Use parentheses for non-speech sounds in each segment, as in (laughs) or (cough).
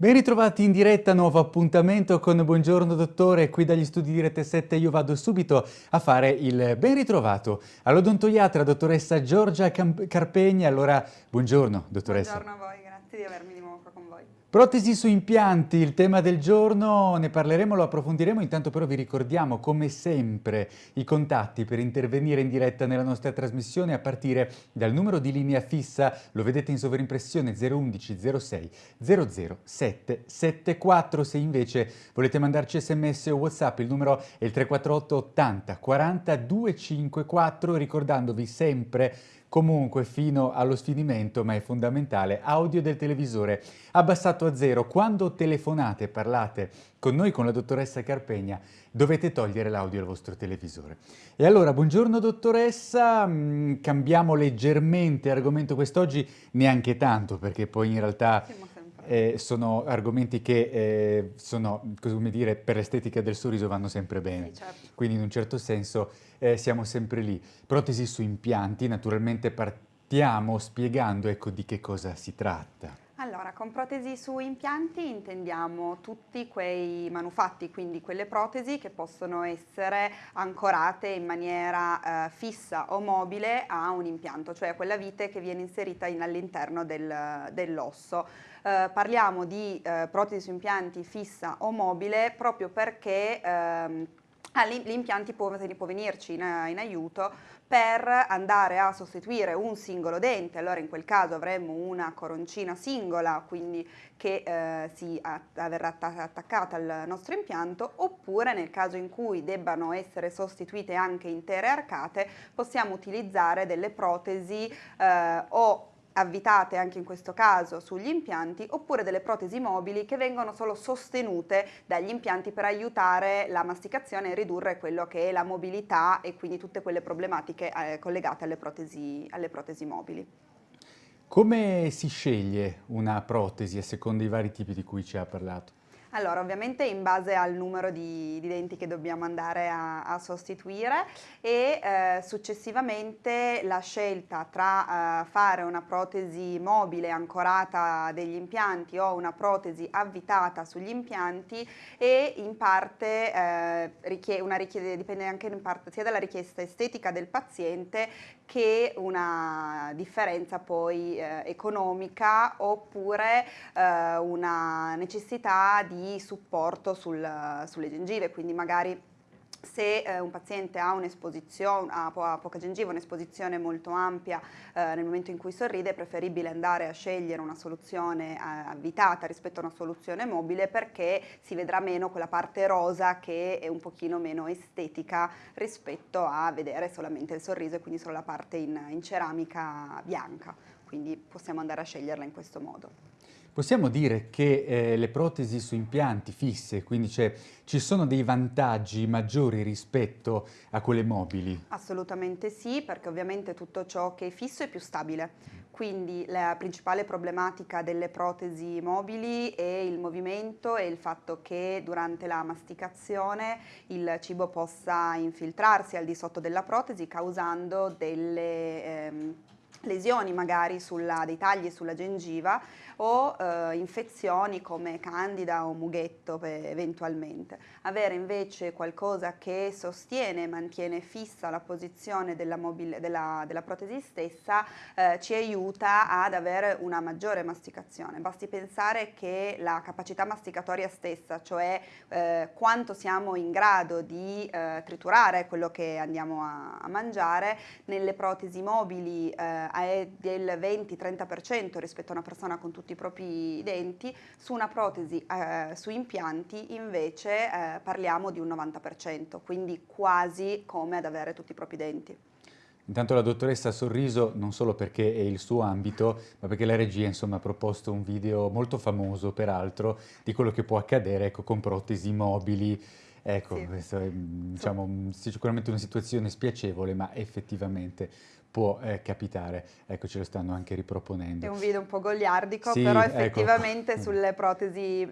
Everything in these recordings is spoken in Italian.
Ben ritrovati in diretta, nuovo appuntamento con Buongiorno Dottore, qui dagli studi di Rete 7 io vado subito a fare il ben ritrovato. All'odontoiatra dottoressa Giorgia Carpegna, allora buongiorno dottoressa. Buongiorno a voi, grazie di avermi di nuovo qua con voi. Protesi su impianti, il tema del giorno, ne parleremo, lo approfondiremo, intanto però vi ricordiamo come sempre i contatti per intervenire in diretta nella nostra trasmissione a partire dal numero di linea fissa, lo vedete in sovrimpressione 011 06 00 774, se invece volete mandarci sms o whatsapp il numero è il 348 80 40 254 ricordandovi sempre Comunque, fino allo sfinimento, ma è fondamentale, audio del televisore abbassato a zero. Quando telefonate parlate con noi, con la dottoressa Carpegna, dovete togliere l'audio al vostro televisore. E allora, buongiorno dottoressa, mm, cambiamo leggermente argomento quest'oggi, neanche tanto, perché poi in realtà eh, sono argomenti che eh, sono, come dire, per l'estetica del sorriso vanno sempre bene. Sì, certo. Quindi in un certo senso eh, siamo sempre lì. Protesi su impianti, naturalmente partiamo spiegando ecco, di che cosa si tratta. Allora, con protesi su impianti intendiamo tutti quei manufatti, quindi quelle protesi che possono essere ancorate in maniera eh, fissa o mobile a un impianto, cioè quella vite che viene inserita in, all'interno del, dell'osso. Eh, parliamo di eh, protesi su impianti fissa o mobile proprio perché ehm, gli impianti può, può venirci in, in, aiuto per andare a sostituire un singolo dente, allora in quel caso avremmo una coroncina singola, quindi che eh, si verrà attaccata al nostro impianto, oppure nel caso in cui debbano essere sostituite anche intere arcate, possiamo utilizzare delle protesi eh, o avvitate anche in questo caso sugli impianti oppure delle protesi mobili che vengono solo sostenute dagli impianti per aiutare la masticazione e ridurre quello che è la mobilità e quindi tutte quelle problematiche eh, collegate alle protesi, alle protesi mobili. Come si sceglie una protesi a seconda dei vari tipi di cui ci ha parlato? Allora, ovviamente in base al numero di, di denti che dobbiamo andare a, a sostituire e eh, successivamente la scelta tra eh, fare una protesi mobile ancorata degli impianti o una protesi avvitata sugli impianti e in parte eh, richie una richiede, dipende anche parte sia dalla richiesta estetica del paziente che una differenza poi eh, economica oppure eh, una necessità di supporto sul, sulle gengive, quindi magari se eh, un paziente ha un'esposizione, ha, ha, poca gengiva, un'esposizione molto ampia eh, nel momento in cui sorride, è preferibile andare a scegliere una soluzione eh, avvitata rispetto a una soluzione mobile perché si vedrà meno quella parte rosa che è un pochino meno estetica rispetto a vedere solamente il sorriso e quindi solo la parte in, in ceramica bianca. Quindi possiamo andare a sceglierla in questo modo. Possiamo dire che eh, le protesi su impianti fisse, quindi ci sono dei vantaggi maggiori rispetto a quelle mobili? Assolutamente sì, perché ovviamente tutto ciò che è fisso è più stabile. Quindi la principale problematica delle protesi mobili è il movimento e il fatto che durante la masticazione il cibo possa infiltrarsi al di sotto della protesi causando delle... Ehm, lesioni magari sulla, dei tagli sulla gengiva o eh, infezioni come candida o mughetto eventualmente. Avere invece qualcosa che sostiene e mantiene fissa la posizione della, della, della protesi stessa eh, ci aiuta ad avere una maggiore masticazione. Basti pensare che la capacità masticatoria stessa, cioè eh, quanto siamo in grado di eh, triturare quello che andiamo a, a mangiare, nelle protesi mobili eh, è del 20-30% rispetto a una persona con tutti i propri denti, su una protesi eh, su impianti invece eh, parliamo di un 90%, quindi quasi come ad avere tutti i propri denti. Intanto la dottoressa ha sorriso non solo perché è il suo ambito, ma perché la regia insomma, ha proposto un video molto famoso, peraltro, di quello che può accadere ecco, con protesi mobili, Ecco, sì. questa è diciamo, sicuramente una situazione spiacevole, ma effettivamente può eh, capitare. Ecco, ce lo stanno anche riproponendo. È un video un po' goliardico, sì, però ecco. effettivamente ecco. sulle protesi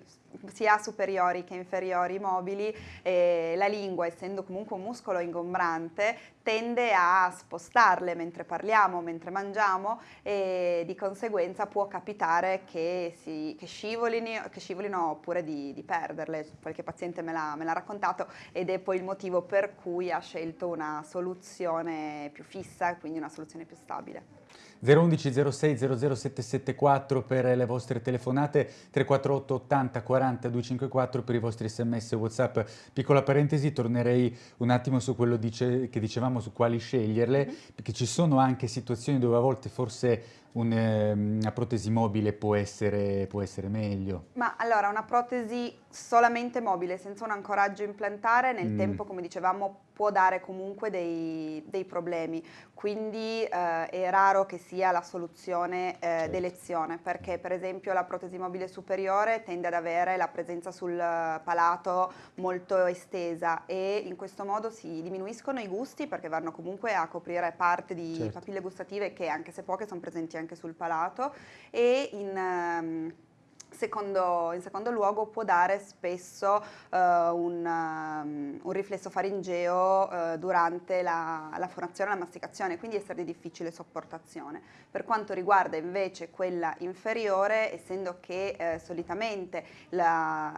sia superiori che inferiori mobili e la lingua, essendo comunque un muscolo ingombrante, tende a spostarle mentre parliamo, mentre mangiamo e di conseguenza può capitare che, si, che, scivolino, che scivolino, oppure di, di, perderle. Qualche paziente me l'ha, me l'ha raccontato ed è poi il motivo per cui ha scelto una soluzione più fissa, quindi una soluzione più stabile. 011 06 00774 per le vostre telefonate, 348 80 40 254 per i vostri sms e whatsapp. Piccola parentesi, tornerei un attimo su quello dice, che dicevamo su quali sceglierle, -hmm. perché ci sono anche situazioni dove a volte forse un, ehm, una protesi mobile può essere, può essere, meglio? Ma allora, una protesi solamente mobile, senza un ancoraggio implantare, nel mm. tempo, come dicevamo, può dare comunque dei, dei problemi. Quindi eh, è raro che sia la soluzione eh, certo. d'elezione, perché per esempio la protesi mobile superiore tende ad avere la presenza sul palato molto estesa e in questo modo si diminuiscono i gusti perché vanno comunque a coprire parte di certo. papille gustative che anche se poche sono presenti anche sul palato e in... Um, Secondo, in secondo luogo può dare spesso uh, un, um, un, riflesso faringeo uh, durante la, la fonazione e la masticazione, quindi essere di difficile sopportazione. Per quanto riguarda invece quella inferiore, essendo che uh, solitamente il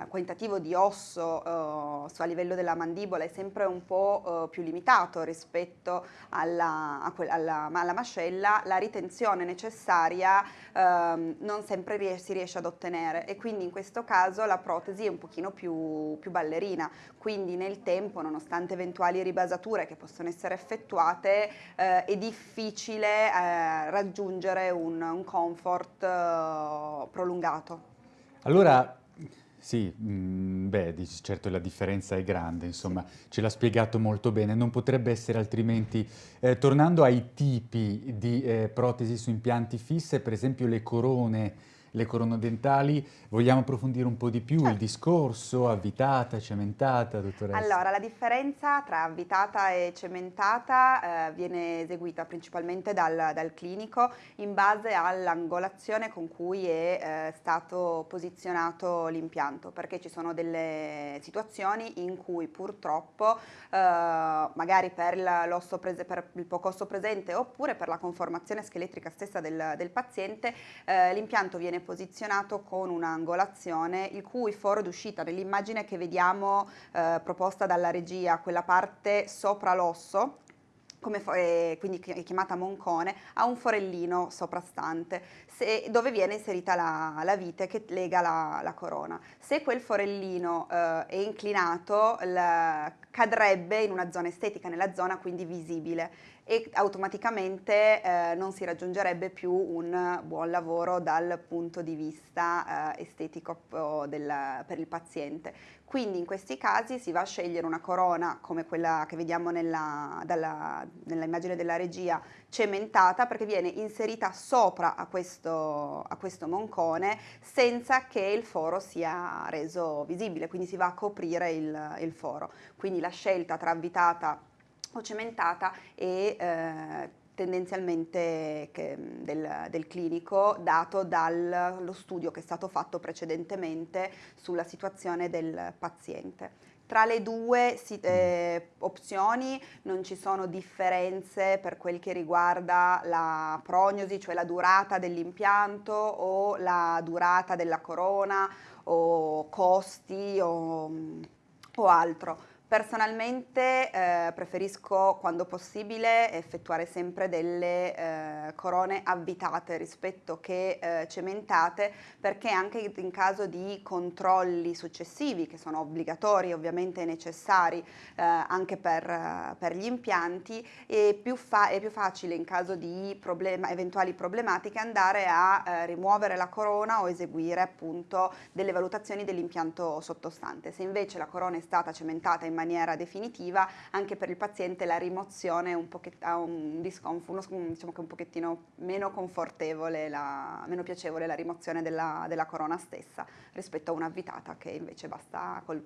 quantitativo di osso a livello della mandibola è sempre un po' più limitato rispetto alla, alla, alla, mascella, la ritenzione necessaria ehm, non sempre ries si riesce ad ottenere ottenere e quindi in questo caso la protesi è un pochino più, più ballerina, quindi nel tempo nonostante eventuali ribasature che possono essere effettuate eh, è difficile eh, raggiungere un, un comfort eh, prolungato. Allora sì, mh, mm, beh, certo la differenza è grande, insomma, ce l'ha spiegato molto bene, non potrebbe essere altrimenti. Eh, tornando ai tipi di eh, protesi su impianti fisse, per esempio le corone le coronodentali. Vogliamo approfondire un po' di più certo. il discorso, avvitata, cementata, dottoressa? Allora, la differenza tra avvitata e cementata eh, viene eseguita principalmente dal, dal, clinico in base all'angolazione con cui è eh, stato posizionato l'impianto, perché ci sono delle situazioni in cui purtroppo, eh, magari per, per, il poco osso presente oppure per la conformazione scheletrica stessa del, del paziente, eh, l'impianto viene viene posizionato con un'angolazione il cui foro d'uscita nell'immagine che vediamo eh, proposta dalla regia, quella parte sopra l'osso, eh, quindi è chiamata moncone, ha un forellino soprastante se, dove viene inserita la, la, vite che lega la, la corona. Se quel forellino eh, è inclinato la, cadrebbe in una zona estetica, nella zona quindi visibile e automaticamente eh, non si raggiungerebbe più un buon lavoro dal punto di vista eh, estetico del, per il paziente. Quindi in questi casi si va a scegliere una corona come quella che vediamo nell'immagine della regia cementata perché viene inserita sopra a questo, a questo moncone senza che il foro sia reso visibile, quindi si va a coprire il, il foro. Quindi la scelta tra avvitata o cementata e eh, tendenzialmente che, del, del, clinico dato dallo studio che è stato fatto precedentemente sulla situazione del paziente. Tra le due eh, opzioni non ci sono differenze per quel che riguarda la prognosi, cioè la durata dell'impianto o la durata della corona o costi o, o altro. Personalmente eh, preferisco quando possibile effettuare sempre delle eh, corone avvitate rispetto che eh, cementate perché anche in caso di controlli successivi che sono obbligatori ovviamente necessari eh, anche per, per, gli impianti è più, è più, facile in caso di problema, eventuali problematiche andare a eh, rimuovere la corona o eseguire appunto delle valutazioni dell'impianto sottostante. Se invece la corona è stata cementata in maniera definitiva, anche per il paziente la rimozione un ha un discomfort, diciamo che un pochettino meno confortevole, la, meno piacevole la rimozione della, della corona stessa rispetto a un'avvitata che invece basta col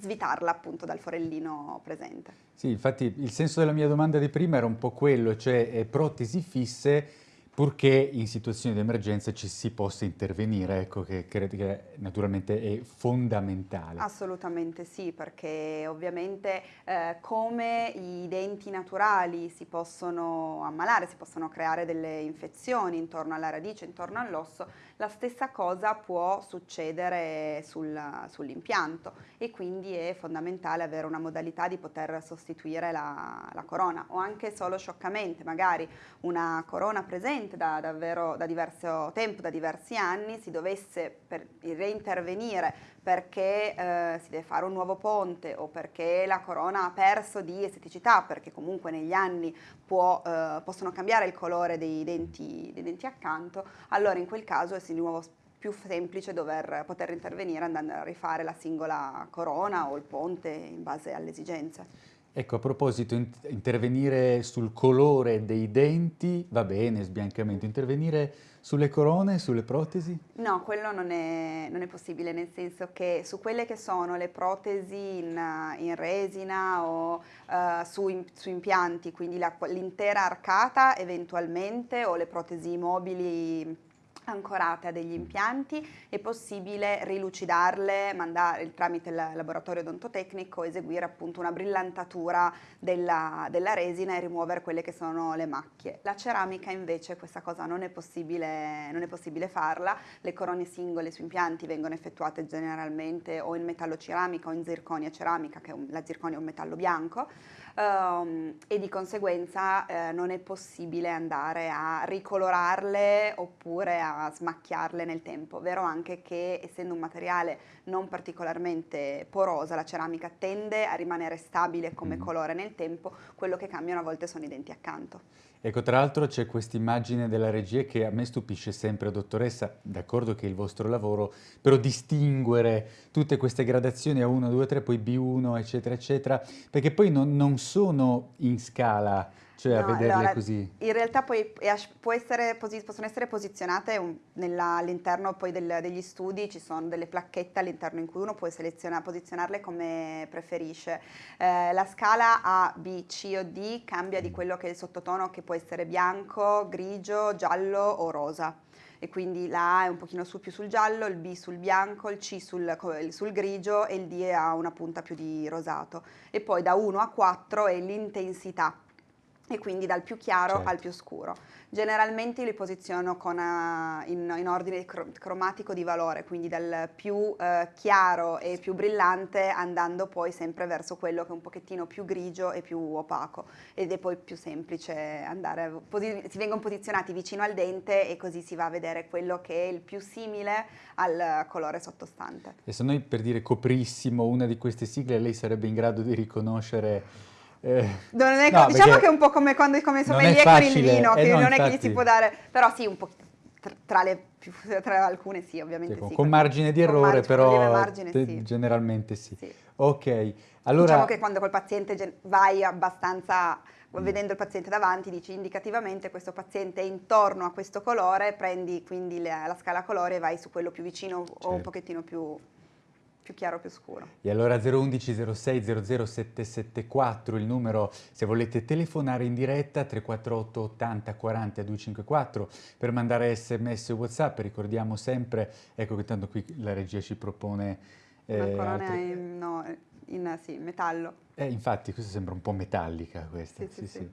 svitarla appunto dal forellino presente. Sì, infatti il senso della mia domanda di prima era un po' quello, cioè eh, protesi fisse purché in situazioni di emergenza ci si possa intervenire, ecco che credo che naturalmente è fondamentale. Assolutamente sì, perché ovviamente eh, come i denti naturali si possono ammalare, si possono creare delle infezioni intorno alla radice, intorno all'osso, la stessa cosa può succedere sul, sull'impianto e quindi è fondamentale avere una modalità di poter sostituire la, la corona o anche solo scioccamente, magari una corona presente da, davvero da diverso tempo, da diversi anni, si dovesse per, reintervenire perché eh, si deve fare un nuovo ponte o perché la corona ha perso di esteticità, perché comunque negli anni può, eh, possono cambiare il colore dei denti, dei denti accanto, allora in quel caso è di nuovo più semplice dover poter intervenire andando a rifare la singola corona o il ponte in base alle esigenze. Ecco, a proposito, intervenire sul colore dei denti, va bene, sbiancamento, intervenire sulle corone, sulle protesi? No, quello non è, non è possibile, nel senso che su quelle che sono le protesi in, in resina o uh, su, su, impianti, quindi l'intera arcata eventualmente o le protesi mobili ancorate a degli impianti, è possibile rilucidarle, mandare tramite il laboratorio odontotecnico, eseguire appunto una brillantatura della, della, resina e rimuovere quelle che sono le macchie. La ceramica invece questa cosa non è possibile, non è possibile farla, le corone singole su impianti vengono effettuate generalmente o in metallo ceramica o in zirconia ceramica, che la zirconia è un metallo bianco, um, e di conseguenza eh, non è possibile andare a ricolorarle oppure a smacchiarle nel tempo. Vero anche che essendo un materiale non particolarmente porosa, la ceramica tende a rimanere stabile come mm. colore nel tempo, quello che cambiano a volte sono i denti accanto. Ecco, tra l'altro c'è questa immagine della regia che a me stupisce sempre, dottoressa, d'accordo che è il vostro lavoro, però distinguere tutte queste gradazioni A1, 2, 3, poi B1, eccetera, eccetera, perché poi non, non sono in scala cioè no, a vederle allora, così? In realtà poi essere, possono essere posizionate all'interno del, degli studi, ci sono delle placchette all'interno in cui uno può posizionarle come preferisce. Eh, la scala A, B, C o D cambia di quello che è il sottotono che può essere bianco, grigio, giallo o rosa e quindi la A è un pochino su, più sul giallo, il B sul bianco, il C sul, sul, grigio e il D ha una punta più di rosato. E poi da 1 a 4 è l'intensità e quindi dal più chiaro certo. al più scuro. Generalmente li posiziono con, uh, in, in, ordine cromatico di valore, quindi dal più uh, chiaro e più brillante andando poi sempre verso quello che è un pochettino più grigio e più opaco ed è poi più semplice andare, si vengono posizionati vicino al dente e così si va a vedere quello che è il più simile al colore sottostante. E se noi per dire coprissimo una di queste sigle lei sarebbe in grado di riconoscere eh, è, no, diciamo che è un po' come quando come sommelier con il vino, che eh, no, non infatti, è che gli si può dare, però sì, un po' tra, le tra alcune sì, ovviamente sì. sì con margine di errore, margine, però margine, sì. generalmente sì. sì. Ok, allora... Diciamo che quando col paziente vai abbastanza mm. vedendo il paziente davanti, dici indicativamente questo paziente è intorno a questo colore, prendi quindi la, la scala colore e vai su quello più vicino certo. o un pochettino più più chiaro, più scuro. E allora 011 06 00 774 il numero se volete telefonare in diretta 348 80 40 254 per mandare sms o whatsapp ricordiamo sempre ecco che tanto qui la regia ci propone eh, una corona altre... in, no, in sì, metallo eh, infatti questa sembra un po' metallica questa sì, sì, sì, sì.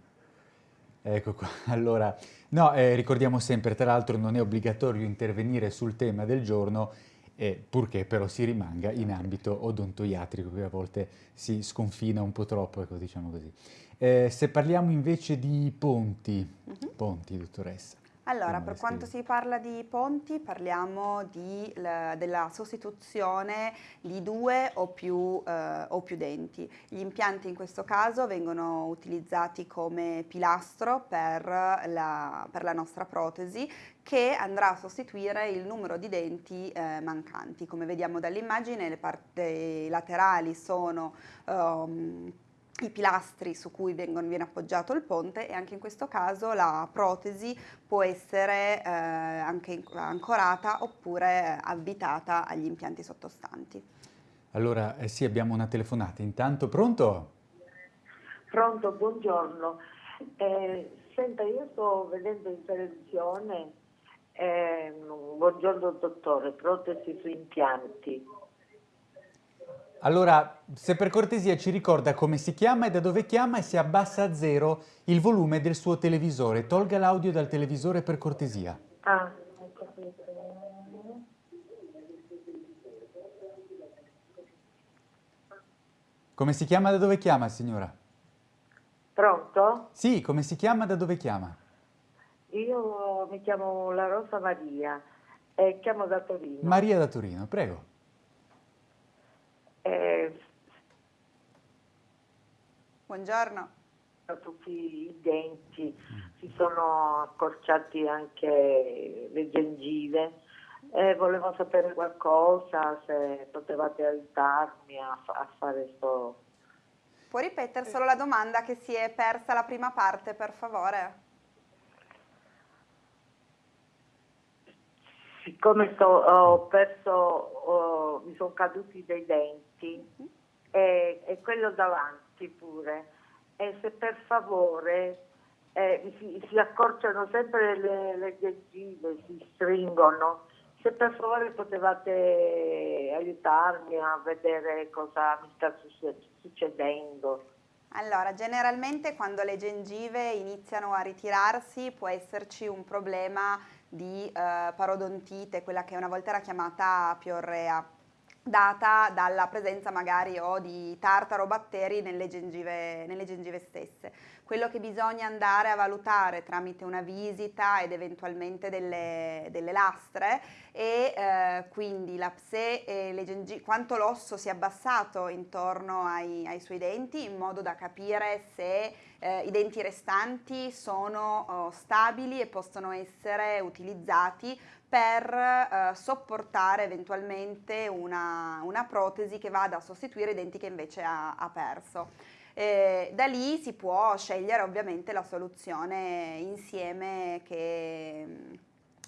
Ecco qua, (laughs) allora, no, eh, ricordiamo sempre, tra l'altro non è obbligatorio intervenire sul tema del giorno, eh, purché però si rimanga in ambito odontoiatrico, che a volte si sconfina un po' troppo, ecco, diciamo così. Eh, se parliamo invece di ponti, uh mhm. -huh. ponti, dottoressa. Allora, per quanto si parla di ponti, parliamo di, la, della sostituzione di due o più, eh, o più, denti. Gli impianti in questo caso vengono utilizzati come pilastro per la, per la nostra protesi che andrà a sostituire il numero di denti eh, mancanti. Come vediamo dall'immagine le parti laterali sono um, i pilastri su cui vengono, viene appoggiato il ponte e anche in questo caso la protesi può essere eh, anche ancorata oppure avvitata agli impianti sottostanti. Allora, eh sì, abbiamo una telefonata. Intanto, pronto? Pronto, buongiorno. Eh, senta, io sto vedendo in televisione, eh, buongiorno dottore, protesi su impianti. Allora, se per cortesia ci ricorda come si chiama e da dove chiama e se abbassa a zero il volume del suo televisore. Tolga l'audio dal televisore per cortesia. Ah, ho capito. Come si chiama da dove chiama, signora? Pronto? Sì, come si chiama da dove chiama? Io mi chiamo La Rosa Maria e chiamo da Torino. Maria da Torino, prego. Eh, Buongiorno. tutti i denti, si sono accorciati anche le gengive. Eh, volevo sapere qualcosa, se potevate aiutarmi a, a fare questo... Può ripetere solo la domanda che si è persa la prima parte, per favore? Siccome sto- ho perso, ho- mi sono caduti dei denti e, e quello davanti pure, e se per favore eh, si, si accorciano sempre le, le gengive, si stringono, se per favore potevate aiutarmi a vedere cosa mi sta succe- succedendo. Allora, generalmente quando le gengive iniziano a ritirarsi può esserci un problema di eh, parodontite, quella che una volta era chiamata piorrea, data dalla presenza magari o di tartaro batteri nelle gengive, nelle gengive stesse. Quello che bisogna andare a valutare tramite una visita ed eventualmente delle, delle lastre e eh, quindi la, se eh, le gengi- quanto l'osso si è abbassato intorno ai, ai suoi denti in modo da capire se eh, i denti restanti sono oh, stabili e possono essere utilizzati per eh, sopportare eventualmente una, una protesi che vada a sostituire i denti che invece ha, ha perso. Eh, da lì si può scegliere ovviamente la soluzione insieme che,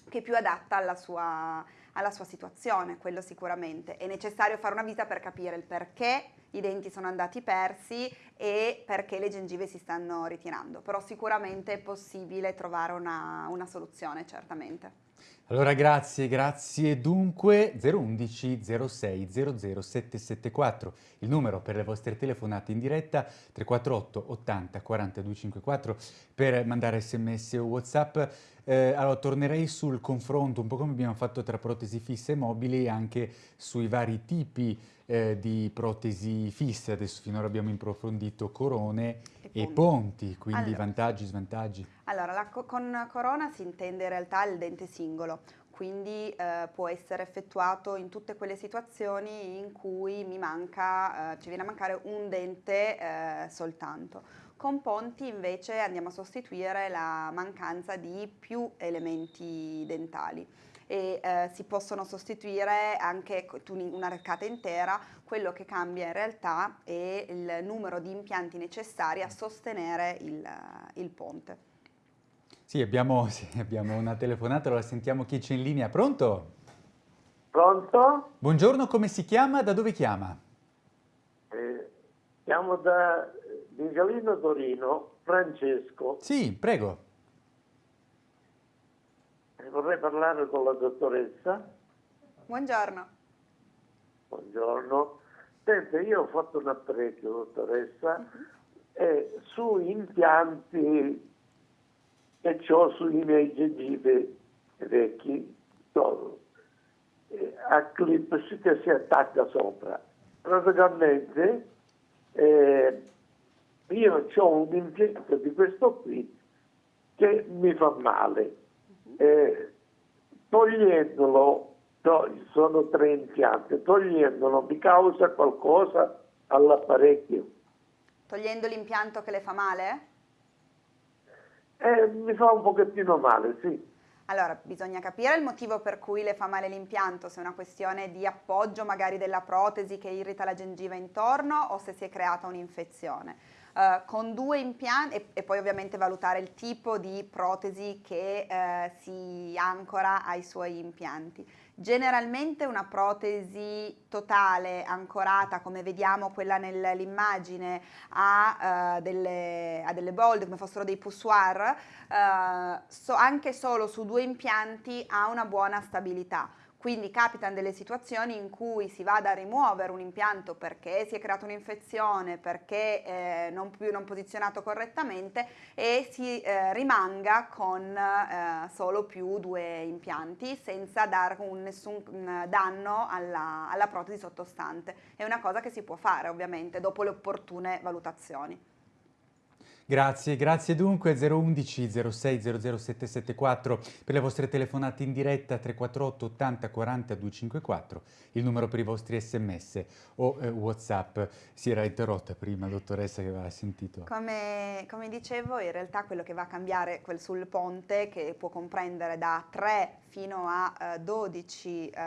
che è più adatta alla sua, alla sua situazione, quello sicuramente. È necessario fare una visita per capire il perché i denti sono andati persi e perché le gengive si stanno ritirando, però sicuramente è possibile trovare una, una soluzione, certamente. Allora grazie, grazie. Dunque 011 06 00 774, il numero per le vostre telefonate in diretta 348 80 42 54 per mandare sms o whatsapp. Eh, allora tornerei sul confronto, un po' come abbiamo fatto tra protesi fisse e mobili, anche sui vari tipi eh, di protesi fisse. Adesso finora abbiamo approfondito corone E e ponti. ponti, quindi Allora. vantaggi, svantaggi. Allora, co- con corona si intende in realtà il dente singolo, quindi eh, può essere effettuato in tutte quelle situazioni in cui mi manca, eh, ci viene a mancare un dente eh, soltanto. Con ponti invece andiamo a sostituire la mancanza di più elementi dentali e eh, si possono sostituire anche una arcata intera, quello che cambia in realtà è il numero di impianti necessari a sostenere il, il ponte. Sì, abbiamo, (laughs) sì, abbiamo una telefonata, allora sentiamo chi c'è in linea. Pronto? Pronto? Buongiorno, come si chiama? Da dove chiama? Eh, chiamo da Vigalino Torino, Francesco. Sì, prego. Eh, vorrei parlare con la dottoressa. Buongiorno. Buongiorno. Senta, io ho fatto un apparecchio, dottoressa, e su impianti che ho sui miei gengive vecchi, so, eh, a clip che si attacca sopra. Praticamente eh, io ho un impianto di questo qui che mi fa male. Eh, togliendolo, to- sono tre impianti, togliendolo mi causa qualcosa all'apparecchio. Togliendo l'impianto che le fa male? Eh, mi fa un pochettino male, sì. Allora, bisogna capire il motivo per cui le fa male l'impianto, se è una questione di appoggio magari della protesi che irrita la gengiva intorno o se si è creata un'infezione. Eh, con due impianti e, e poi ovviamente valutare il tipo di protesi che eh, si ancora ai suoi impianti. Generalmente una protesi totale ancorata, come vediamo quella nell'immagine, a, uh, delle, a delle bold come fossero dei poussoir, uh, so, anche solo su due impianti ha una buona stabilità. Quindi capitano delle situazioni in cui si va a rimuovere un impianto perché si è creata un'infezione, perché eh, non più non posizionato correttamente e si eh, rimanga con eh, solo più due impianti senza dare un, nessun danno alla, alla protesi sottostante. È una cosa che si può fare ovviamente dopo le opportune valutazioni. Grazie, grazie dunque. 011 06 774 per le vostre telefonate in diretta 348 80 40 254 il numero per i vostri sms o eh, whatsapp. Si era interrotta prima dottoressa che aveva sentito. Come, come, dicevo in realtà quello che va a cambiare quel sul ponte che può comprendere da 3 fino a eh, 12 eh,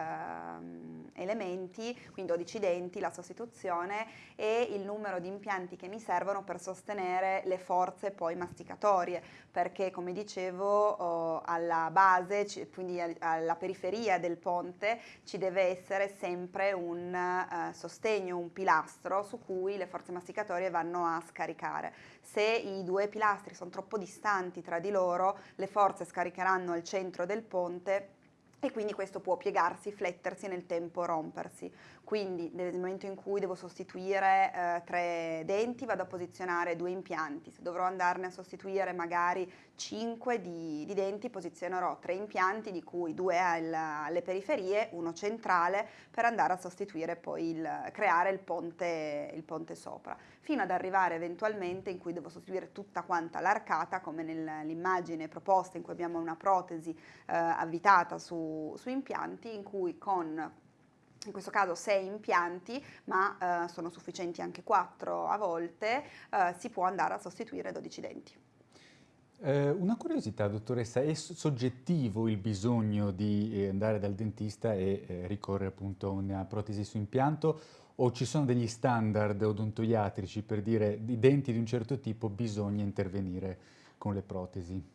elementi quindi 12 denti la sostituzione e il numero di impianti che mi servono per sostenere le forze poi masticatorie, perché come dicevo oh, alla base, quindi alla periferia del ponte, ci deve essere sempre un uh, sostegno, un pilastro su cui le forze masticatorie vanno a scaricare. Se i due pilastri sono troppo distanti tra di loro, le forze scaricheranno al centro del ponte e quindi questo può piegarsi, flettersi nel tempo, rompersi. Quindi nel momento in cui devo sostituire eh, tre denti vado a posizionare due impianti, se dovrò andarne a sostituire magari cinque di, di denti posizionerò tre impianti di cui due al, alle periferie, uno centrale per andare a sostituire poi il, creare il ponte, il ponte sopra, fino ad arrivare eventualmente in cui devo sostituire tutta quanta l'arcata come nell'immagine proposta in cui abbiamo una protesi eh, avvitata su, su impianti in cui con in questo caso 6 impianti, ma eh, sono sufficienti anche 4 a volte, eh, si può andare a sostituire 12 denti. Eh, una curiosità, dottoressa, è soggettivo il bisogno di eh, andare dal dentista e eh, ricorrere appunto a una protesi su impianto o ci sono degli standard odontoiatrici per dire di denti di un certo tipo bisogna intervenire con le protesi?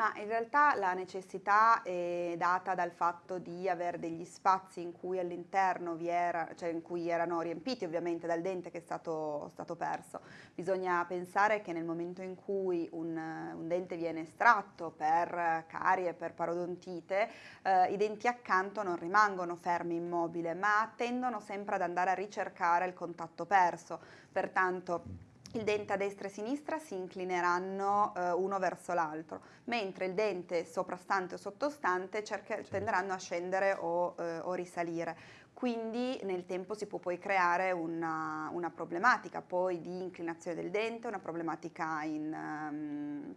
Ma in realtà la necessità è data dal fatto di avere degli spazi in cui all'interno vi era, cioè in cui erano riempiti ovviamente dal dente che è stato, stato perso. Bisogna pensare che nel momento in cui un, un dente viene estratto per carie, per parodontite, eh, i denti accanto non rimangono fermi immobili, ma tendono sempre ad andare a ricercare il contatto perso. Pertanto il dente a destra e a sinistra si inclineranno eh, uno verso l'altro, mentre il dente soprastante o sottostante cerca, tenderanno a scendere o, eh, o, risalire. Quindi nel tempo si può poi creare una, una, problematica poi di inclinazione del dente, una problematica in... Um,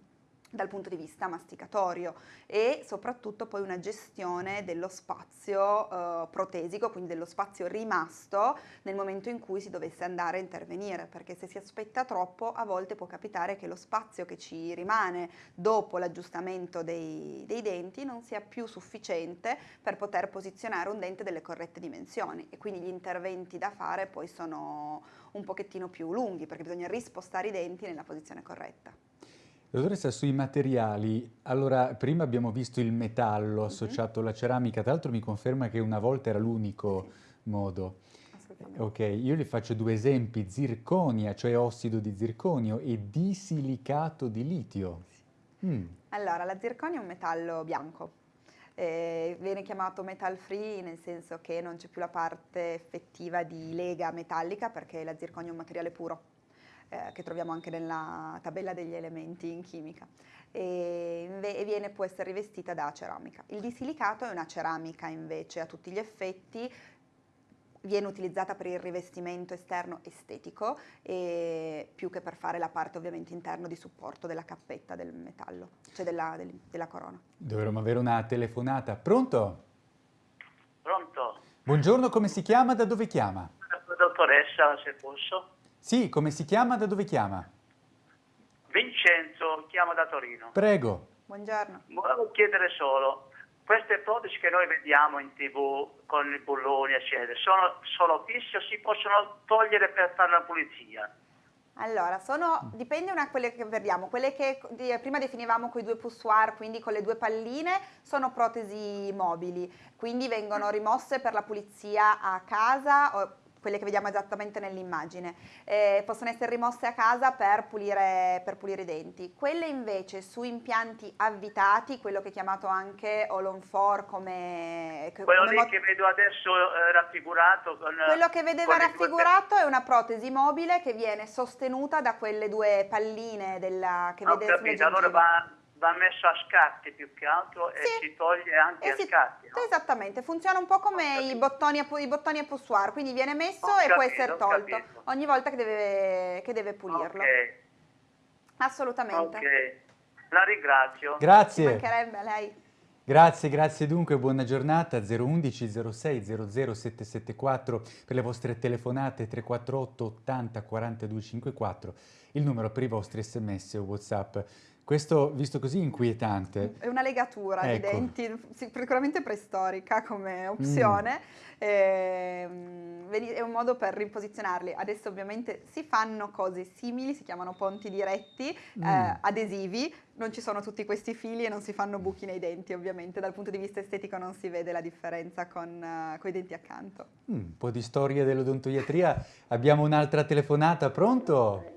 dal punto di vista masticatorio e soprattutto poi una gestione dello spazio eh, protesico, quindi dello spazio rimasto nel momento in cui si dovesse andare a intervenire, perché se si aspetta troppo a volte può capitare che lo spazio che ci rimane dopo l'aggiustamento dei, dei denti non sia più sufficiente per poter posizionare un dente delle corrette dimensioni e quindi gli interventi da fare poi sono un pochettino più lunghi perché bisogna rispostare i denti nella posizione corretta. Dottoressa, sui materiali, allora prima abbiamo visto il metallo mhm. associato alla ceramica, tra l'altro mi conferma che una volta era l'unico sì. modo. Ok, io le faccio due esempi, zirconia, cioè ossido di zirconio, e disilicato di litio. Mm. Allora, la zirconia è un metallo bianco, eh, viene chiamato metal free nel senso che non c'è più la parte effettiva di lega metallica perché la zirconia è un materiale puro eh, che troviamo anche nella tabella degli elementi in chimica e, e viene, può essere rivestita da ceramica. Il disilicato è una ceramica invece a tutti gli effetti, viene utilizzata per il rivestimento esterno estetico e più che per fare la parte ovviamente interna di supporto della cappetta del metallo, cioè della, del, della corona. Dovremmo avere una telefonata. Pronto? Pronto. Buongiorno, come si chiama? Da dove chiama? Dottoressa, se posso. Sì, come si chiama? Da dove chiama? Vincenzo, chiamo da Torino. Prego. Buongiorno. Volevo chiedere solo, queste protesi che noi vediamo in tv con i bulloni eccetera, sono solo fisse o si possono togliere per fare la pulizia? Allora, sono, dipende da quelle che vediamo, quelle che prima definivamo con i due poussoir, quindi con le due palline, sono protesi mobili, quindi vengono rimosse per la pulizia a casa quelle che vediamo esattamente nell'immagine, eh, possono essere rimosse a casa per pulire, per pulire, i denti. Quelle invece su impianti avvitati, quello che è chiamato anche All 4 come... Quello come lì che vedo adesso eh, raffigurato con... Quello che vedeva raffigurato è una protesi mobile che viene sostenuta da quelle due palline della, che Ho vede capito, allora va va messo a scatti più che altro e sì. si toglie anche a scatti. No? Esattamente, funziona un po' come i bottoni, a, i bottoni a poussoir, quindi viene messo ho e capito, può essere tolto ogni volta che deve, che deve pulirlo. Okay. Assolutamente. Ok, la ringrazio. Grazie. mancherebbe a lei. Grazie, grazie dunque, buona giornata 011 06 00 774 per le vostre telefonate 348 80 42 54, il numero per i vostri sms o whatsapp. Questo, visto così, inquietante. È una legatura ecco. di denti, sicuramente preistorica come opzione, mm. e, è un modo per riposizionarli. Adesso ovviamente si fanno cose simili, si chiamano ponti diretti, mm. eh, adesivi, non ci sono tutti questi fili e non si fanno buchi nei denti ovviamente, dal punto di vista estetico non si vede la differenza con, uh, i denti accanto. Mm, un po' di storia dell'odontoiatria, abbiamo un'altra telefonata, pronto?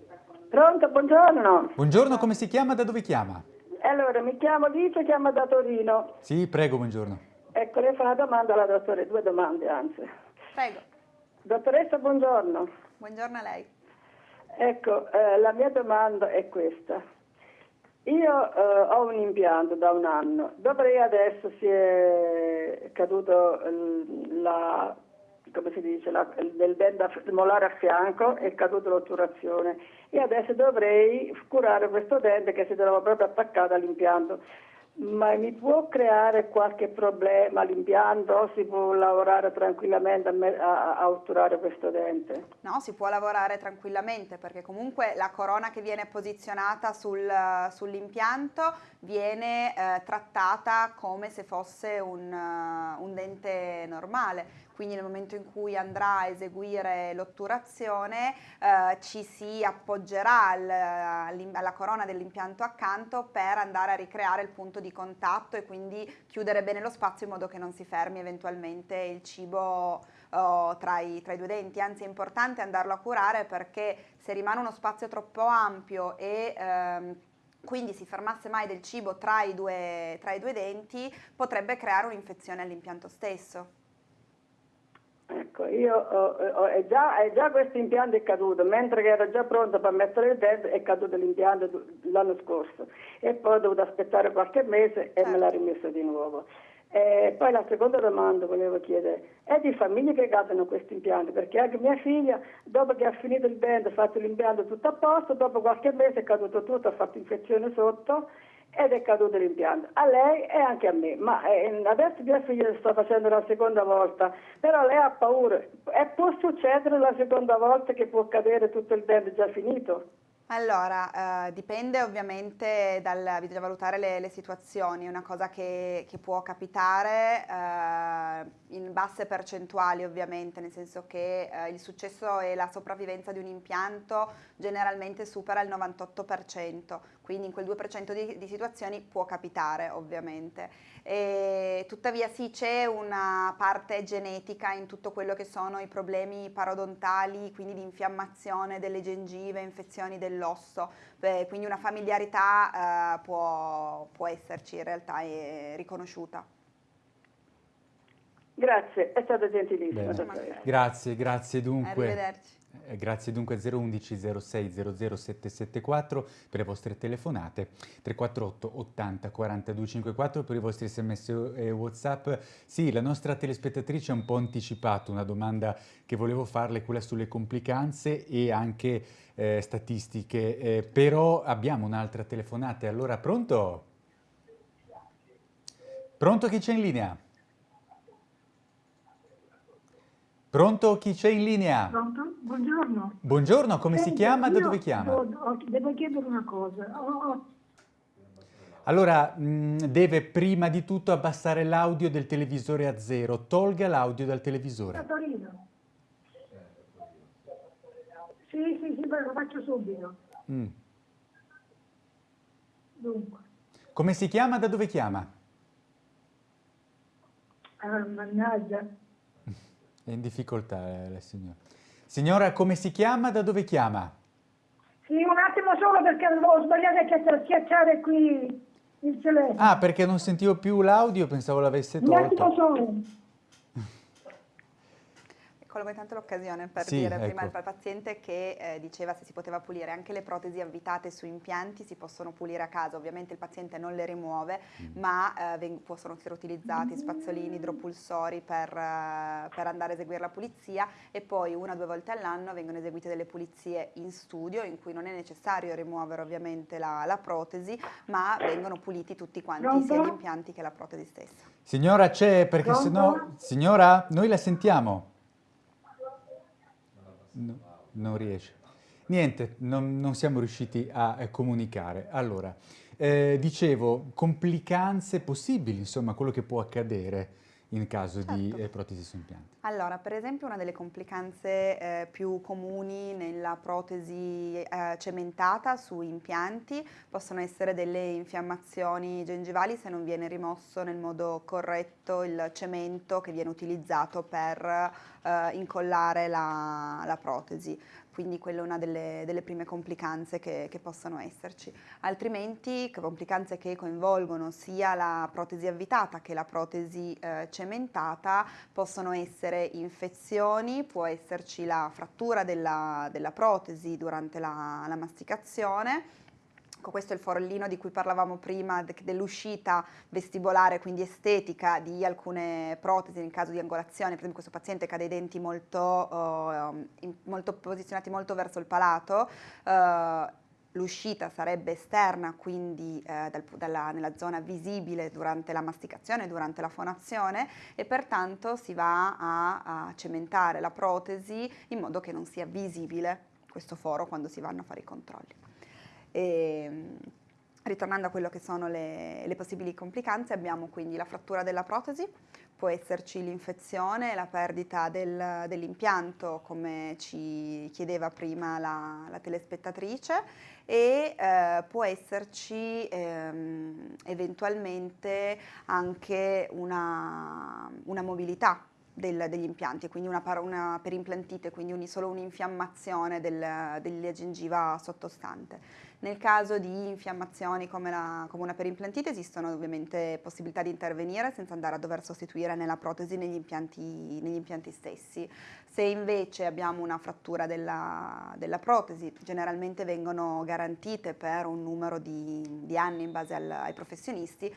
Pronto, buongiorno. Buongiorno, come si chiama? Da dove chiama? Allora, mi chiamo Licia, chiamo da Torino. Sì, prego, buongiorno. Ecco, lei fa una domanda alla dottore, due domande anzi. Prego. Dottoressa, buongiorno. Buongiorno a lei. Ecco, eh, la mia domanda è questa. Io eh, ho un impianto da un anno, dovrei adesso si è caduto la come si dice, la, del dente molare a fianco è caduta l'otturazione e adesso dovrei curare questo dente che si trova proprio attaccato all'impianto. Ma mi può creare qualche problema l'impianto si può lavorare tranquillamente a, a, a, otturare questo dente? No, si può lavorare tranquillamente perché comunque la corona che viene posizionata sul, sull'impianto viene eh, trattata come se fosse un, uh, un dente normale quindi nel momento in cui andrà a eseguire l'otturazione eh, ci si appoggerà al, alla corona dell'impianto accanto per andare a ricreare il punto di contatto e quindi chiudere bene lo spazio in modo che non si fermi eventualmente il cibo oh, tra, i, tra i due denti, anzi è importante andarlo a curare perché se rimane uno spazio troppo ampio e ehm, quindi si fermasse mai del cibo tra i, due, tra i due denti, potrebbe creare un'infezione all'impianto stesso. Ecco, io ho, ho, è, già, è, già, questo impianto è caduto, mentre che ero già pronto per mettere il dente è caduto l'impianto l'anno scorso e poi ho dovuto aspettare qualche mese e me l'ha rimesso di nuovo. E poi la seconda domanda volevo chiedere, è di famiglie che cadono questi impianti? Perché anche mia figlia, dopo che ha finito il dente, ha fatto l'impianto tutto a posto, dopo qualche mese è caduto tutto, ha fatto infezione sotto ed è caduto l'impianto, a lei e anche a me, ma eh, adesso mia figlia sta facendo la seconda volta, però lei ha paura, e può succedere la seconda volta che può cadere tutto il dente già finito? Allora, eh, dipende ovviamente dal, bisogna valutare le, le situazioni, è una cosa che, che può capitare eh, in basse percentuali ovviamente, nel senso che eh, il successo e la sopravvivenza di un impianto generalmente supera il 98%, quindi in quel 2% di, di situazioni può capitare ovviamente. E, tuttavia sì c'è una parte genetica in tutto quello che sono i problemi parodontali, quindi di infiammazione delle gengive, infezioni dell'osso, quindi una familiarità eh, può, può esserci in realtà e riconosciuta. Grazie, è stato gentilissimo. Grazie, grazie dunque. Arrivederci. Eh, grazie dunque 011 06 00 774 per le vostre telefonate, 348 80 42 54 per i vostri sms e whatsapp. Sì, la nostra telespettatrice ha un po' anticipato una domanda che volevo farle, quella sulle complicanze e anche eh, statistiche, eh, però abbiamo un'altra telefonata, allora pronto? Pronto chi c'è in linea? Pronto? Chi c'è in linea? Pronto? Buongiorno. Buongiorno, come Senti, si chiama? Da dove chiama? Devo, devo chiedere una cosa. Oh, Allora, mh, deve prima di tutto abbassare l'audio del televisore a zero. Tolga l'audio dal televisore. Da Torino. Sì, sì, sì, lo faccio subito. Mm. Dunque, Come si chiama? Da dove chiama? ah, mannaggia. È in difficoltà eh, la signora. Signora, come si chiama? Da dove chiama? Sì, un attimo solo perché ho sbagliato a schiaccia- schiacciare qui il telefono. Ah, perché non sentivo più l'audio, pensavo l'avesse un attimo tolto. solo. Colgo intanto l'occasione per Sì, dire prima ecco. al paziente che eh, diceva se si poteva pulire anche le protesi avvitate su impianti si possono pulire a casa, ovviamente il paziente non le rimuove Mm. ma eh, veng- possono essere utilizzati spazzolini, idropulsori per, eh, per andare a eseguire la pulizia e poi una o due volte all'anno vengono eseguite delle pulizie in studio in cui non è necessario rimuovere ovviamente la, la protesi ma vengono puliti tutti quanti Pronto? sia gli impianti che la protesi stessa. Signora, c'è perché Pronto? sennò... Signora, noi la sentiamo. No, non riesce. Niente, non, non siamo riusciti a eh, comunicare. Allora, eh, dicevo, complicanze possibili, insomma, quello che può accadere in caso di Certo. eh, protesi su impianti. Allora, per esempio una delle complicanze eh, più comuni nella protesi eh, cementata su impianti possono essere delle infiammazioni gengivali se non viene rimosso nel modo corretto il cemento che viene utilizzato per eh, incollare la, la protesi. Quindi quella è una delle, delle prime complicanze che, che possono esserci. Altrimenti complicanze che coinvolgono sia la protesi avvitata che la protesi eh, cementata possono essere infezioni, può esserci la frattura della, della protesi durante la, la masticazione. Questo è il forellino di cui parlavamo prima, de- dell'uscita vestibolare, quindi estetica di alcune protesi in caso di angolazione. Per esempio questo paziente che ha dei denti molto, eh, in- molto posizionati molto verso il palato, eh, l'uscita sarebbe esterna, quindi eh, dal- dalla- nella zona visibile durante la masticazione, durante la fonazione e pertanto si va a, a cementare la protesi in modo che non sia visibile questo foro quando si vanno a fare i controlli. E, mh, ritornando a quello che sono le, le possibili complicanze, abbiamo quindi la frattura della protesi, può esserci l'infezione, la perdita del- dell'impianto, come ci chiedeva prima la, la telespettatrice, e eh, può esserci ehm, eventualmente anche una, una mobilità del- degli impianti, quindi una, una perimplantite, quindi un- solo un'infiammazione del- della gengiva sottostante. Nel caso di infiammazioni come, la- come una perimplantite esistono ovviamente possibilità di intervenire senza andare a dover sostituire nella protesi negli impianti, negli impianti stessi. Se invece abbiamo una frattura della, della protesi, generalmente vengono garantite per un numero di, di anni in base al- ai professionisti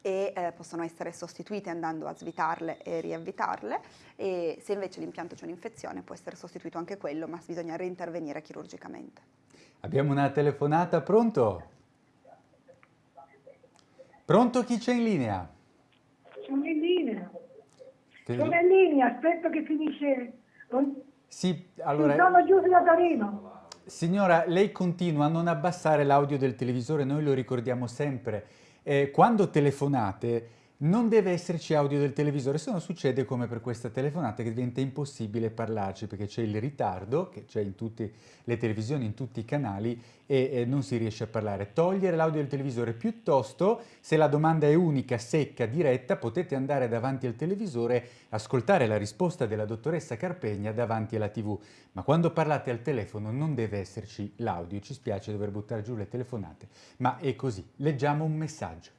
e eh, possono essere sostituite andando a svitarle e riavvitarle e se invece l'impianto c'è un'infezione può essere sostituito anche quello ma bisogna reintervenire chirurgicamente. Abbiamo una telefonata, pronto? Pronto chi c'è in linea? Sono in linea. Te- Sono in linea, aspetto che finisce. Sì, allora, sono giusto da Torino. signora, lei continua a non abbassare l'audio del televisore, noi lo ricordiamo sempre. Eh, quando telefonate non deve esserci audio del televisore, se no succede come per questa telefonata che diventa impossibile parlarci perché c'è il ritardo che c'è in tutte le televisioni, in tutti i canali e, e non si riesce a parlare. Togliere l'audio del televisore piuttosto, se la domanda è unica, secca, diretta, potete andare davanti al televisore, ascoltare la risposta della dottoressa Carpegna davanti alla tv, ma quando parlate al telefono non deve esserci l'audio, ci spiace dover buttare giù le telefonate, ma è così. Leggiamo un messaggio.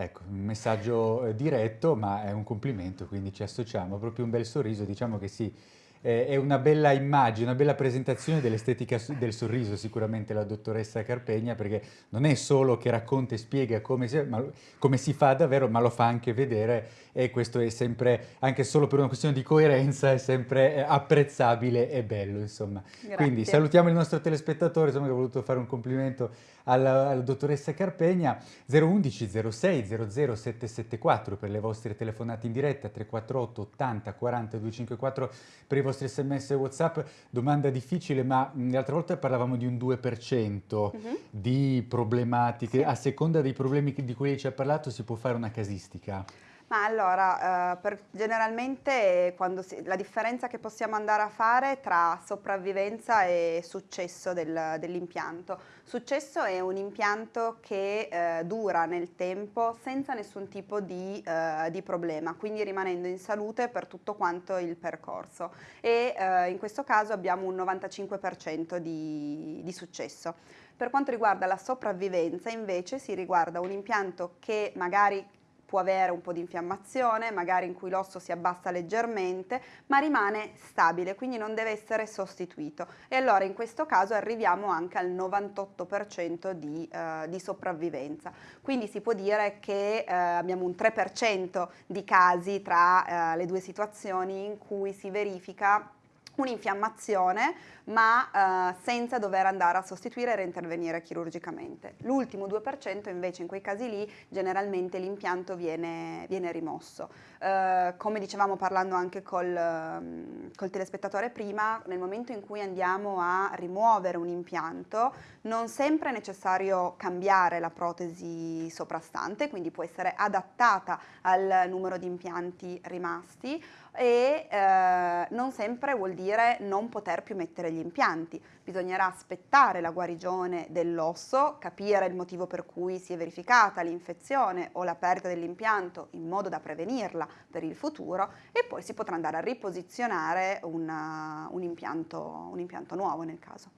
Ecco, un messaggio eh, diretto, ma è un complimento, quindi ci associamo, proprio un bel sorriso, diciamo che sì, eh, è una bella immagine, una bella presentazione dell'estetica del sorriso sicuramente la dottoressa Carpegna, perché non è solo che racconta e spiega come si, ma- come si fa davvero, ma lo fa anche vedere e questo è sempre, anche solo per una questione di coerenza, è sempre eh, apprezzabile e bello, insomma. Quindi Grazie. salutiamo il nostro telespettatore, insomma, che ha voluto fare un complimento alla, alla dottoressa Carpegna. 011 06 00 774 per le vostre telefonate in diretta, 348 80 40 254 per i vostri sms e whatsapp. Domanda difficile, ma l'altra volta parlavamo di un 2% Mhm. di problematiche. A seconda dei problemi di cui lei ci ha parlato si può fare una casistica. Ma allora, eh, per, generalmente si, la differenza che possiamo andare a fare tra sopravvivenza e successo del, dell'impianto. Successo è un impianto che eh, dura nel tempo senza nessun tipo di, eh, di, problema, quindi rimanendo in salute per tutto quanto il percorso e eh, in questo caso abbiamo un 95% di, di successo. Per quanto riguarda la sopravvivenza invece si riguarda un impianto che magari può avere un po' di infiammazione, magari in cui l'osso si abbassa leggermente, ma rimane stabile, quindi non deve essere sostituito. E allora in questo caso arriviamo anche al 98% di, eh, di, sopravvivenza. Quindi si può dire che eh, abbiamo un 3% di casi tra eh, le due situazioni in cui si verifica un'infiammazione ma eh, senza dover andare a sostituire e reintervenire chirurgicamente. L'ultimo 2% invece in quei casi lì generalmente l'impianto viene, viene, rimosso. Eh, come dicevamo parlando anche col, mm, col, telespettatore prima, nel momento in cui andiamo a rimuovere un impianto non sempre è necessario cambiare la protesi soprastante, quindi può essere adattata al numero di impianti rimasti e eh, non sempre vuol dire non poter più mettere gli impianti. Bisognerà aspettare la guarigione dell'osso, capire il motivo per cui si è verificata l'infezione o la perdita dell'impianto in modo da prevenirla per il futuro e poi si potrà andare a riposizionare una, un, impianto, un impianto nuovo nel caso.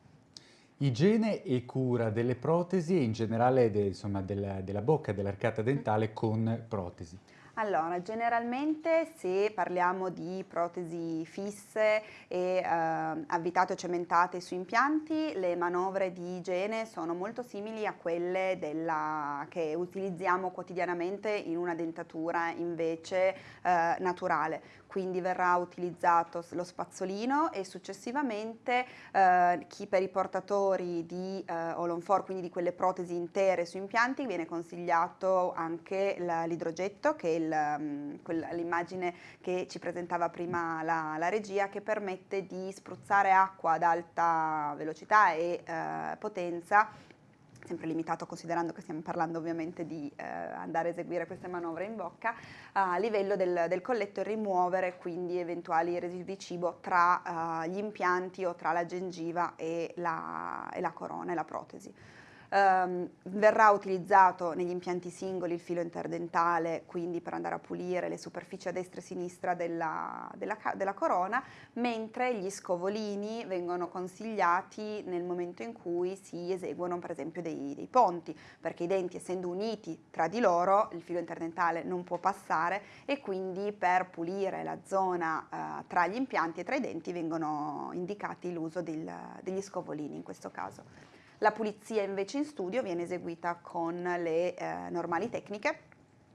Igiene e cura delle protesi e in generale de, insomma, della, della bocca, dell'arcata dentale con protesi. Allora, generalmente se parliamo di protesi fisse e eh, avvitate o cementate su impianti, le manovre di igiene sono molto simili a quelle della, che utilizziamo quotidianamente in una dentatura invece eh, naturale. Quindi verrà utilizzato lo spazzolino e successivamente eh, chi per i portatori di eh, Olonfor, quindi di quelle protesi intere su impianti, viene consigliato anche l'idrogetto, che è l'immagine che ci presentava prima la, la, regia, che permette di spruzzare acqua ad alta velocità e eh, potenza sempre limitato considerando che stiamo parlando ovviamente di eh, andare a eseguire queste manovre in bocca, a livello del, del colletto e rimuovere quindi eventuali residui di cibo tra uh, gli impianti o tra la gengiva e la, e la corona e la protesi. Um, verrà utilizzato negli impianti singoli il filo interdentale, quindi per andare a pulire le superfici a destra e sinistra della, della, della corona, mentre gli scovolini vengono consigliati nel momento in cui si eseguono per esempio dei, dei ponti, perché i denti essendo uniti tra di loro il filo interdentale non può passare e quindi per pulire la zona uh, tra gli impianti e tra i denti vengono indicati l'uso degli scovolini in questo caso. La pulizia invece in studio viene eseguita con le eh, normali tecniche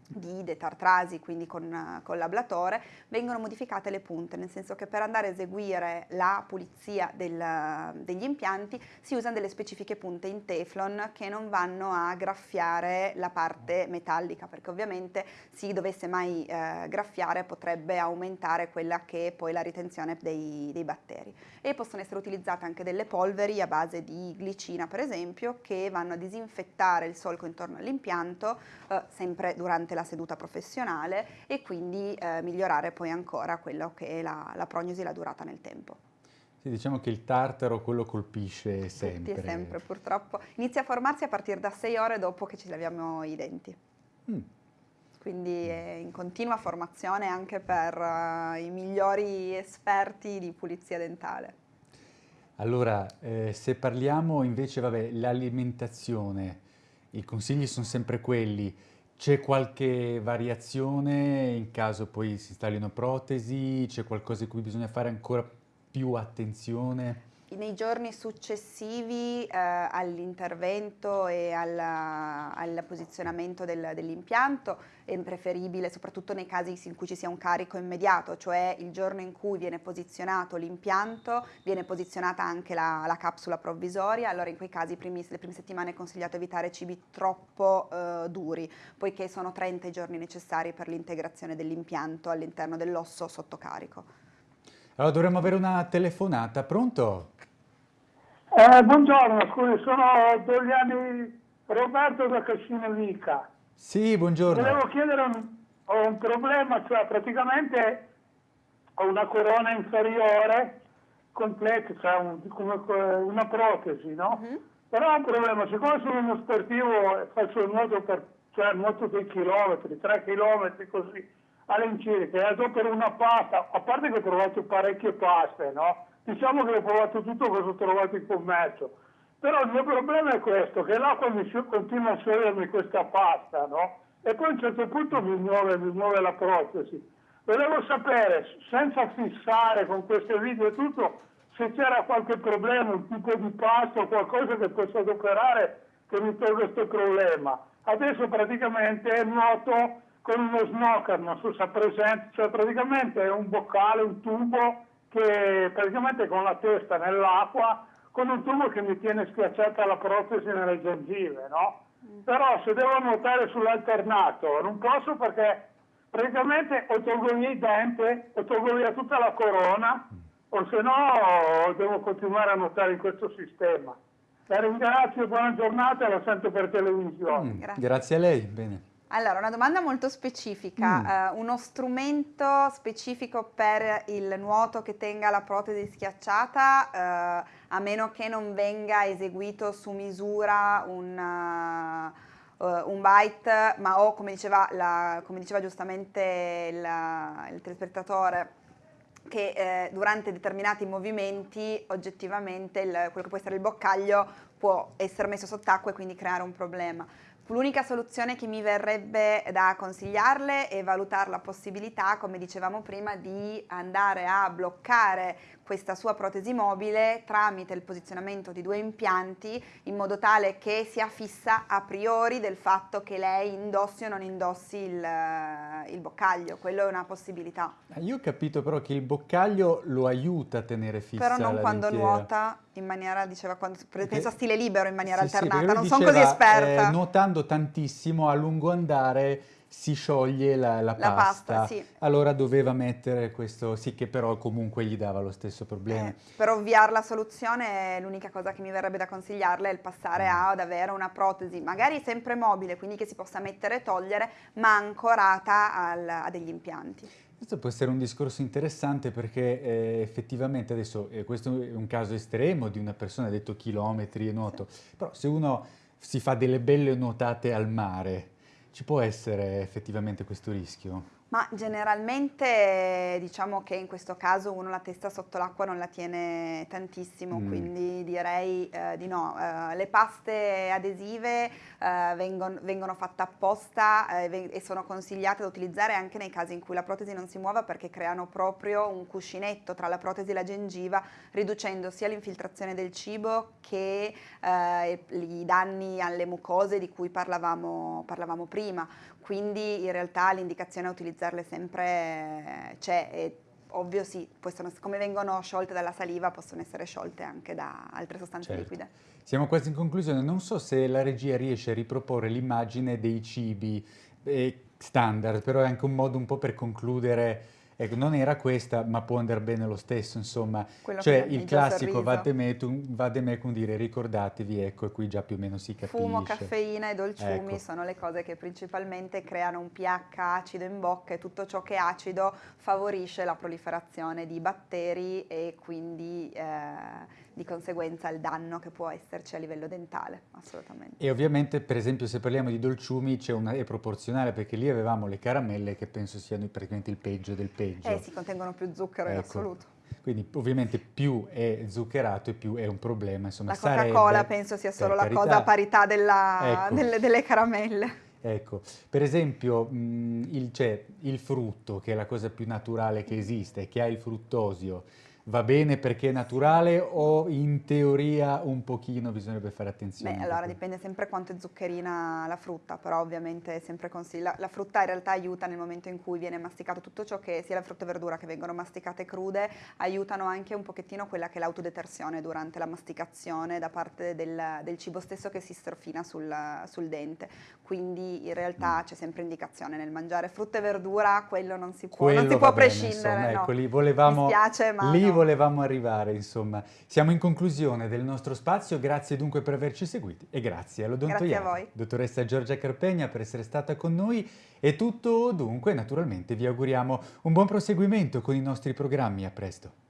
di detartrasi, quindi con, con l'ablatore, vengono modificate le punte, nel senso che per andare a eseguire la pulizia del, degli impianti si usano delle specifiche punte in teflon che non vanno a graffiare la parte metallica, perché ovviamente se dovesse mai eh, graffiare potrebbe aumentare quella che è poi la ritenzione dei, dei batteri. E possono essere utilizzate anche delle polveri a base di glicina, per esempio, che vanno a disinfettare il solco intorno all'impianto, eh, sempre durante la seduta professionale e quindi eh, migliorare poi ancora quello che è la, la prognosi e la durata nel tempo. Sì, diciamo che il tartaro quello colpisce sempre. Tutti sempre, purtroppo. Inizia a formarsi a partire da sei ore dopo che ci laviamo i denti. Mm. Quindi è in continua formazione anche per uh, i migliori esperti di pulizia dentale. Allora, eh, se parliamo invece, vabbè, l'alimentazione, i consigli sono sempre quelli, c'è qualche variazione in caso poi si installino protesi? C'è qualcosa di cui bisogna fare ancora più attenzione? Nei giorni successivi eh, all'intervento e alla, al posizionamento del, dell'impianto è preferibile, soprattutto nei casi in cui ci sia un carico immediato, cioè il giorno in cui viene posizionato l'impianto, viene posizionata anche la, la, capsula provvisoria, allora in quei casi primi, le prime settimane è consigliato evitare cibi troppo eh, duri, poiché sono 30 i giorni necessari per l'integrazione dell'impianto all'interno dell'osso sotto carico. Allora dovremmo avere una telefonata, pronto? Eh, buongiorno, scusi, sono Dogliani Roberto da Cassino Vica. Sì, buongiorno. Volevo chiedere un, ho un problema, cioè praticamente ho una corona inferiore completa, cioè un, una protesi, no? Uh-huh. Però ho un problema, siccome sono uno sportivo e faccio il nuoto per, cioè nuoto dei chilometri, 3 chilometri così, all'incirca, per una pasta, a parte che ho provato parecchie paste, no? Diciamo che ho provato tutto cosa ho trovato in commercio. Però il mio problema è questo, che l'acqua mi continua a sciogliermi questa pasta, no? E poi a un certo punto mi muove, mi muove la protesi. Volevo sapere, senza fissare con questo video e tutto, se c'era qualche problema, un tipo di pasto o qualcosa che posso adoperare che mi tolga questo problema. Adesso praticamente nuoto con uno snocker, non so se è presente, cioè praticamente è un boccale, un tubo che praticamente con la testa nell'acqua, con un tubo che mi tiene schiacciata la protesi nelle gengive, no? Mm. Però se devo nuotare sull'alternato non posso perché praticamente o tolgo via i denti, o tolgo via tutta la corona, o se no devo continuare a nuotare in questo sistema. La ringrazio, buona giornata e la sento per televisione. Mm, grazie. grazie a lei, bene. Allora, una domanda molto specifica, mm. uh, uno strumento specifico per il nuoto che tenga la protesi schiacciata, uh, a meno che non venga eseguito su misura un, uh, un bite, ma o come diceva, la, come diceva giustamente il, il telespettatore, che eh, durante determinati movimenti oggettivamente il, quello che può essere il boccaglio può essere messo sott'acqua e quindi creare un problema. L'unica soluzione che mi verrebbe da consigliarle è valutare la possibilità, come dicevamo prima, di andare a bloccare questa sua protesi mobile tramite il posizionamento di due impianti in modo tale che sia fissa a priori del fatto che lei indossi o non indossi il, il boccaglio, quello è una possibilità. Io ho capito però che il boccaglio lo aiuta a tenere fissa Però non quando dentiera. nuota in maniera, diceva, quando, penso a stile libero in maniera sì, alternata, sì, non sono così esperta. Eh, nuotando tantissimo a lungo andare si scioglie la, la, la pasta, pasta sì. allora doveva mettere questo, sì che però comunque gli dava lo stesso problema. Eh, per ovviare la soluzione l'unica cosa che mi verrebbe da consigliarle è il passare mm. ad avere una protesi magari sempre mobile, quindi che si possa mettere e togliere, ma ancorata al, a degli impianti. Questo può essere un discorso interessante perché eh, effettivamente adesso eh, questo è un caso estremo di una persona, ha detto chilometri e nuoto, sì. però se uno si fa delle belle nuotate al mare, ci può essere effettivamente questo rischio? Ma generalmente diciamo che in questo caso uno la testa sotto l'acqua non la tiene tantissimo, mm. quindi direi eh, di no. Eh, le paste adesive eh, vengono, vengono, fatte apposta eh, e sono consigliate da utilizzare anche nei casi in cui la protesi non si muova perché creano proprio un cuscinetto tra la protesi e la gengiva, riducendo sia l'infiltrazione del cibo che eh, i danni alle mucose di cui parlavamo, parlavamo prima quindi in realtà l'indicazione a utilizzarle sempre c'è e ovvio sì, possono, come vengono sciolte dalla saliva possono essere sciolte anche da altre sostanze certo. liquide. Siamo quasi in conclusione, non so se la regia riesce a riproporre l'immagine dei cibi eh, standard, però è anche un modo un po' per concludere Ecco, non era questa, ma può andare bene lo stesso, insomma. Quello cioè il classico vademecum, vademecum dire ricordatevi, ecco, e qui già più o meno si capisce. Fumo, caffeina e dolciumi ecco. sono le cose che principalmente creano un pH acido in bocca e tutto ciò che è acido favorisce la proliferazione di batteri e quindi eh, di conseguenza il danno che può esserci a livello dentale, assolutamente. E ovviamente, per esempio, se parliamo di dolciumi una, è proporzionale, perché lì avevamo le caramelle che penso siano praticamente il peggio del peggio. Eh, si contengono più zucchero ecco. in assoluto. Quindi ovviamente più è zuccherato e più è un problema. Insomma, la Coca-Cola penso sia solo la carità. cosa a parità della, ecco. delle, delle caramelle. Ecco, per esempio mh, il, cioè, il, frutto, che è la cosa più naturale che esiste, che ha il fruttosio, va bene perché è naturale o in teoria un pochino bisognerebbe fare attenzione? Beh, allora dipende sempre quanto è zuccherina la frutta, però ovviamente è sempre consiglio. La frutta in realtà aiuta nel momento in cui viene masticato tutto ciò che, sia la frutta e verdura che vengono masticate crude, aiutano anche un pochettino quella che è l'autodetersione durante la masticazione da parte del, del cibo stesso che si strofina sul, sul dente. Quindi in realtà mm. c'è sempre indicazione nel mangiare frutta e verdura, quello non si può, non si può prescindere. Bene, insomma, no. ecco, lì volevamo, Mi spiace, ma lì no volevamo arrivare, insomma. Siamo in conclusione del nostro spazio, grazie dunque per averci seguiti e grazie all'odontoiatra. Grazie a voi. Dottoressa Giorgia Carpegna per essere stata con noi. È tutto dunque, naturalmente vi auguriamo un buon proseguimento con i nostri programmi, a presto.